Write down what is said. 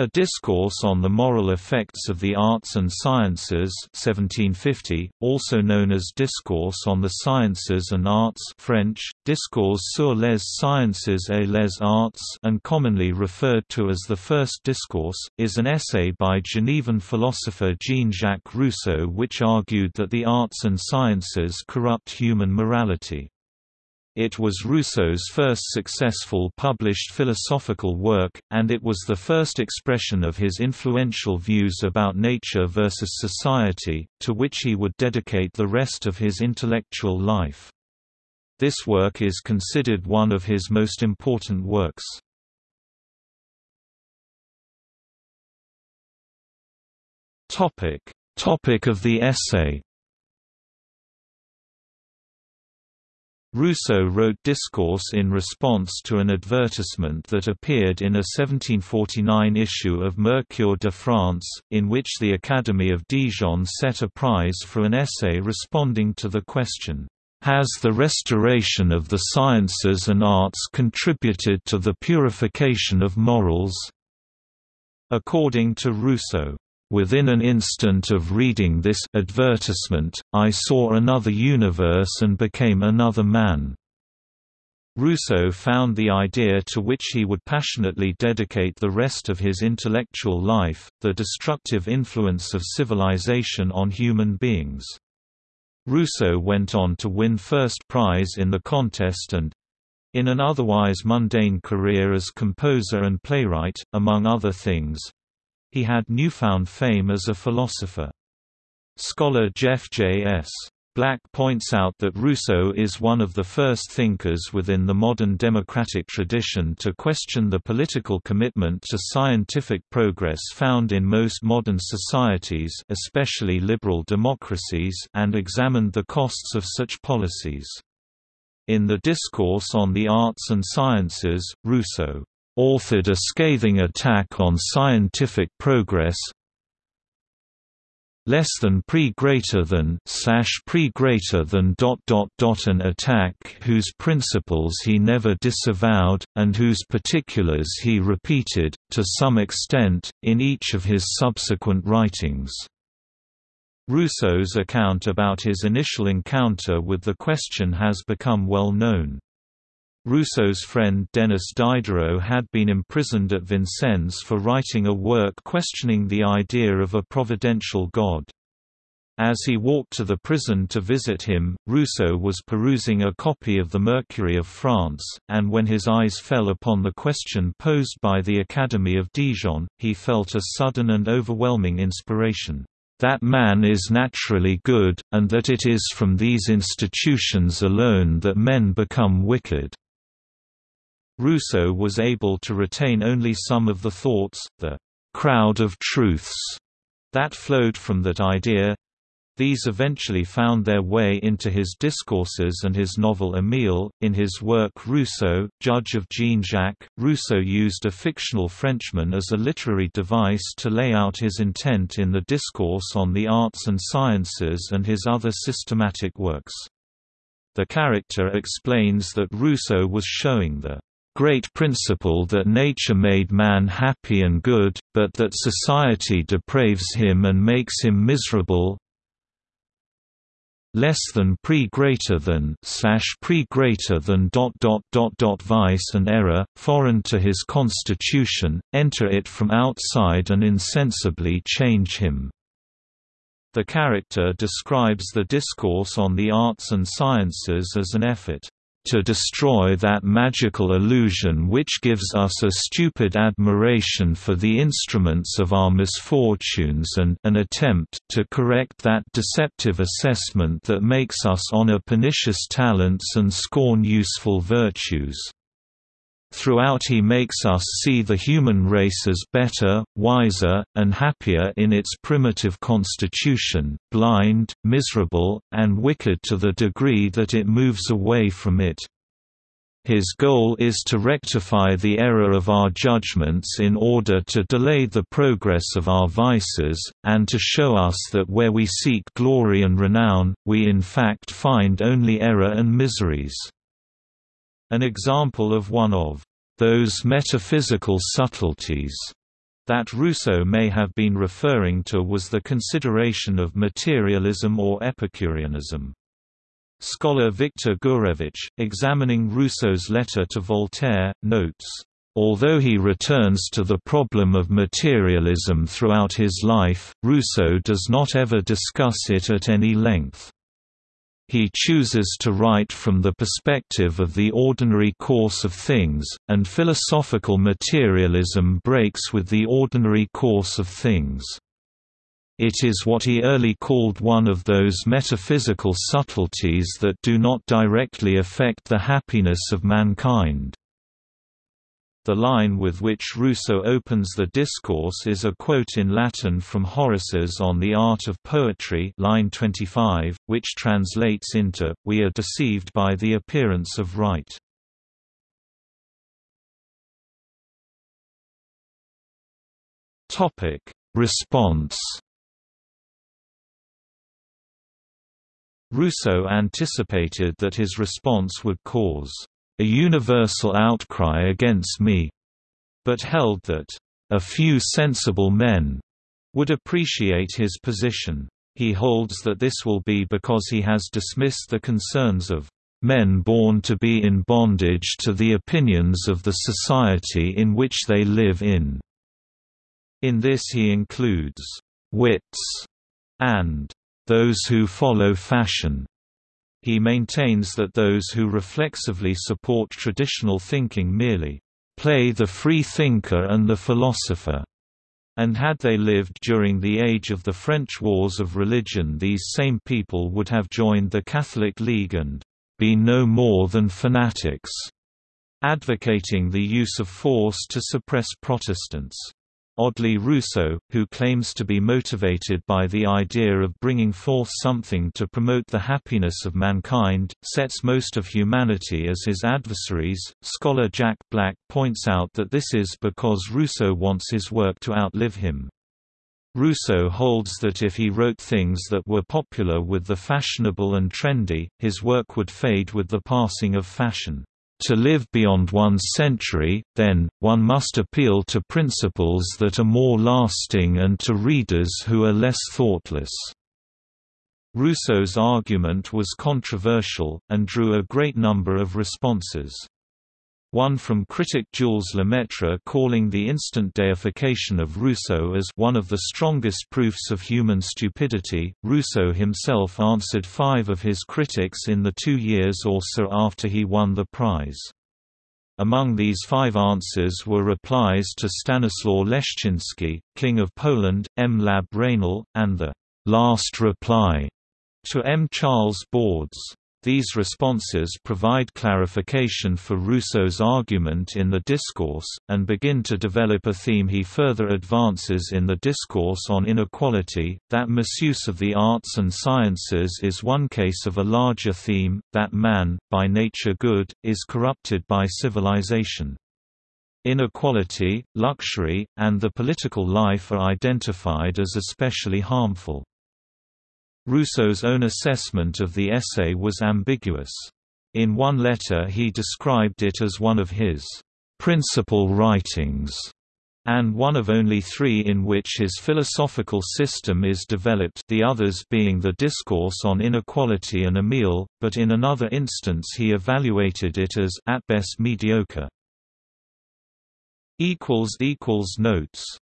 A Discourse on the Moral Effects of the Arts and Sciences 1750, also known as Discourse on the Sciences and Arts French, Discours sur les sciences et les arts and commonly referred to as the First Discourse, is an essay by Genevan philosopher Jean-Jacques Rousseau which argued that the arts and sciences corrupt human morality. It was Rousseau's first successful published philosophical work, and it was the first expression of his influential views about nature versus society, to which he would dedicate the rest of his intellectual life. This work is considered one of his most important works. Topic of the essay Rousseau wrote Discourse in response to an advertisement that appeared in a 1749 issue of Mercure de France, in which the Academy of Dijon set a prize for an essay responding to the question, "'Has the restoration of the sciences and arts contributed to the purification of morals?' According to Rousseau, Within an instant of reading this advertisement, I saw another universe and became another man. Rousseau found the idea to which he would passionately dedicate the rest of his intellectual life, the destructive influence of civilization on human beings. Rousseau went on to win first prize in the contest and, in an otherwise mundane career as composer and playwright, among other things, he had newfound fame as a philosopher. Scholar Jeff J. S. Black points out that Rousseau is one of the first thinkers within the modern democratic tradition to question the political commitment to scientific progress found in most modern societies especially liberal democracies and examined the costs of such policies. In the Discourse on the Arts and Sciences, Rousseau authored a scathing attack on scientific progress less than pre greater than slash pre greater than dot dot dot an attack whose principles he never disavowed and whose particulars he repeated to some extent in each of his subsequent writings. Rousseau's account about his initial encounter with the question has become well known Rousseau's friend Denis Diderot had been imprisoned at Vincennes for writing a work questioning the idea of a providential God. As he walked to the prison to visit him, Rousseau was perusing a copy of the Mercury of France, and when his eyes fell upon the question posed by the Academy of Dijon, he felt a sudden and overwhelming inspiration that man is naturally good, and that it is from these institutions alone that men become wicked. Rousseau was able to retain only some of the thoughts, the crowd of truths, that flowed from that idea. These eventually found their way into his discourses and his novel Émile. In his work Rousseau, Judge of Jean Jacques, Rousseau used a fictional Frenchman as a literary device to lay out his intent in the Discourse on the Arts and Sciences and his other systematic works. The character explains that Rousseau was showing the great principle that nature made man happy and good, but that society depraves him and makes him miserable less than pre greater than slash pre greater than dot dot dot dot vice and error, foreign to his constitution, enter it from outside and insensibly change him. The character describes the discourse on the arts and sciences as an effort to destroy that magical illusion which gives us a stupid admiration for the instruments of our misfortunes and an attempt to correct that deceptive assessment that makes us honor pernicious talents and scorn useful virtues. Throughout he makes us see the human race as better, wiser, and happier in its primitive constitution, blind, miserable, and wicked to the degree that it moves away from it. His goal is to rectify the error of our judgments in order to delay the progress of our vices, and to show us that where we seek glory and renown, we in fact find only error and miseries. An example of one of those metaphysical subtleties that Rousseau may have been referring to was the consideration of materialism or Epicureanism. Scholar Victor Gourevitch, examining Rousseau's letter to Voltaire, notes, Although he returns to the problem of materialism throughout his life, Rousseau does not ever discuss it at any length. He chooses to write from the perspective of the ordinary course of things, and philosophical materialism breaks with the ordinary course of things. It is what he early called one of those metaphysical subtleties that do not directly affect the happiness of mankind. The line with which Rousseau opens the discourse is a quote in Latin from Horace's On the Art of Poetry line 25, which translates into, We are deceived by the appearance of right. Response Rousseau anticipated that his response would cause a universal outcry against me, but held that a few sensible men would appreciate his position. He holds that this will be because he has dismissed the concerns of men born to be in bondage to the opinions of the society in which they live in. In this he includes wits and those who follow fashion. He maintains that those who reflexively support traditional thinking merely play the free thinker and the philosopher. And had they lived during the age of the French wars of religion these same people would have joined the Catholic League and been no more than fanatics, advocating the use of force to suppress Protestants. Oddly Rousseau, who claims to be motivated by the idea of bringing forth something to promote the happiness of mankind, sets most of humanity as his adversaries. Scholar Jack Black points out that this is because Rousseau wants his work to outlive him. Rousseau holds that if he wrote things that were popular with the fashionable and trendy, his work would fade with the passing of fashion. To live beyond one's century, then, one must appeal to principles that are more lasting and to readers who are less thoughtless. Rousseau's argument was controversial, and drew a great number of responses. One from critic Jules Lemaitre calling the instant deification of Rousseau as one of the strongest proofs of human stupidity. Rousseau himself answered five of his critics in the two years or so after he won the prize. Among these five answers were replies to Stanislaw Leszczynski, King of Poland, M. Lab Raynal, and the last reply to M. Charles Bordes. These responses provide clarification for Rousseau's argument in the discourse, and begin to develop a theme he further advances in the discourse on inequality, that misuse of the arts and sciences is one case of a larger theme, that man, by nature good, is corrupted by civilization. Inequality, luxury, and the political life are identified as especially harmful. Rousseau's own assessment of the essay was ambiguous. In one letter he described it as one of his principal writings, and one of only three in which his philosophical system is developed the others being the Discourse on Inequality and Emile, but in another instance he evaluated it as at best mediocre. Notes